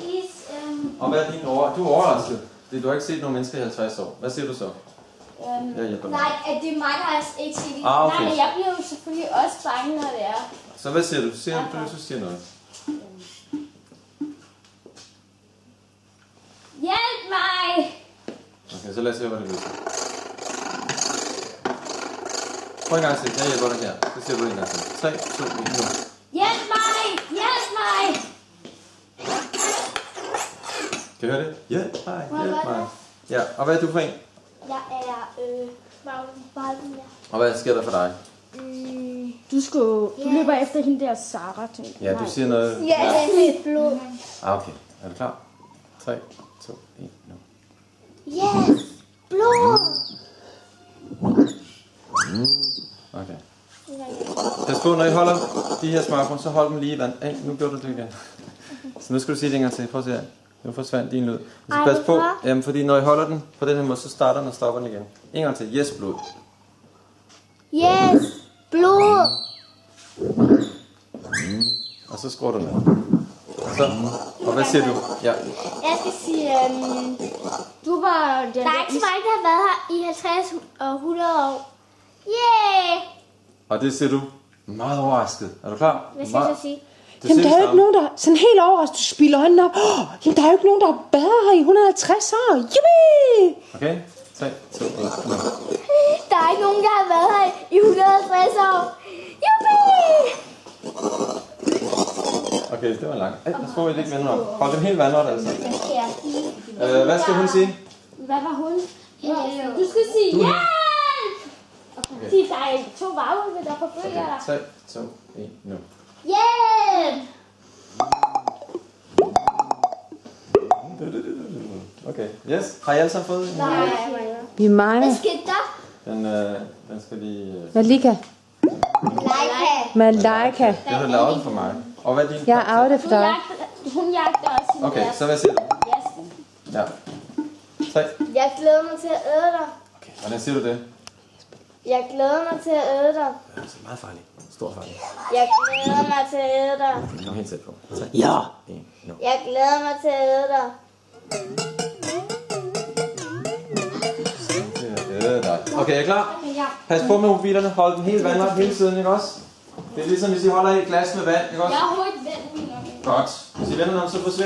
Is, um... Og hvad er din over... Du er overrasket. Det, du har ikke set nogen mennesker i 50 år. Hvad siger du så? Um, jeg nej, at det er mig, der har ikke set ah, okay. Nej, men jeg bliver jo selvfølgelig også bange, når det er. Så hvad siger du? Du siger, du, du siger noget. Hjælp mig! Okay, så lad os se, hvad det lyder. Prøv en gang til. Jeg hjælper dig her. Så siger du en gang til. 3, 2, 1, 0. Kan du høre det? Hjælp mig, hjælp mig. Ja, og hvad er du for en? Jeg er, øh, Magden der. Og hvad sker der for dig? Mm, Du, skulle, du løber efter hende der Sara, tænker jeg. Ja, du siger noget. ja, det er blod. Ah, okay. Er du klar? 3, 2, 1, nu. Yes! Blod! Okay. Pas på, når I holder de her smørbrød, så hold dem lige i vand. Hey, nu gjorde du det igen. Så nu skal du sige det en gang til. Prøv at se her. Nu forsvandt din lyd. Du skal Ej, passe på, jamen, fordi når I holder den på den her måde, så starter den og stopper den igen. En gang til. Yes, blod. Yes! Blod! Og så skruer du ned. Så, og hvad siger du? Ja. Jeg skal sige, øhm, Du var den der er ikke så mange, der har været her i 50 og 100 år. Yeah! Og det siger du meget overrasket. Er du klar? Hvad skal jeg så sige? Jamen, der er det jo ikke nogen, der... Sådan helt overrasket, du spiller øjnene op. Oh, jamen, der er jo ikke nogen, der har været her i 150 år. Yippie! Okay? 3, 2, 1, nu. Der er ikke nogen, der har været her i 150 år. Juppie! Okay, det var langt. Ej, på, at I ikke vender om. Hold dem helt vandret, altså. Hvad skal jeg sige? Øh, hvad skal hun sige? Hvad var hun? Du skal sige ja! Sig, der er to varulve, der forfølger dig. Okay, 3, 2, 1, nu. Hjælp! Okay, yes. Har I alle sammen fået en? Nej. Vi er mange. Hvad skete der? Den, øh, den skal lige... Øh, Malika. Leica. Malaika. det har du lavet for mig. Og hvad er din? Jeg er afdet for Hun dig. hun jagter også Okay, så hvad siger du? Yes. Ja. 3. Jeg glæder mig til at æde dig. Okay, hvordan siger du det? Jeg glæder mig til at æde dig. Det er meget farligt. Stor farligt. Jeg glæder mig til at æde dig. Kom helt tæt på. 3, Ja. 1, nu. Jeg glæder mig til at æde dig. Okay, er I klar? Pas på med mobilerne. Hold dem helt vandret hele tiden, ikke også? Det er ligesom, hvis I holder et glas med vand, ikke også? Jeg har min om. Godt. Hvis I vender om, så forsvinder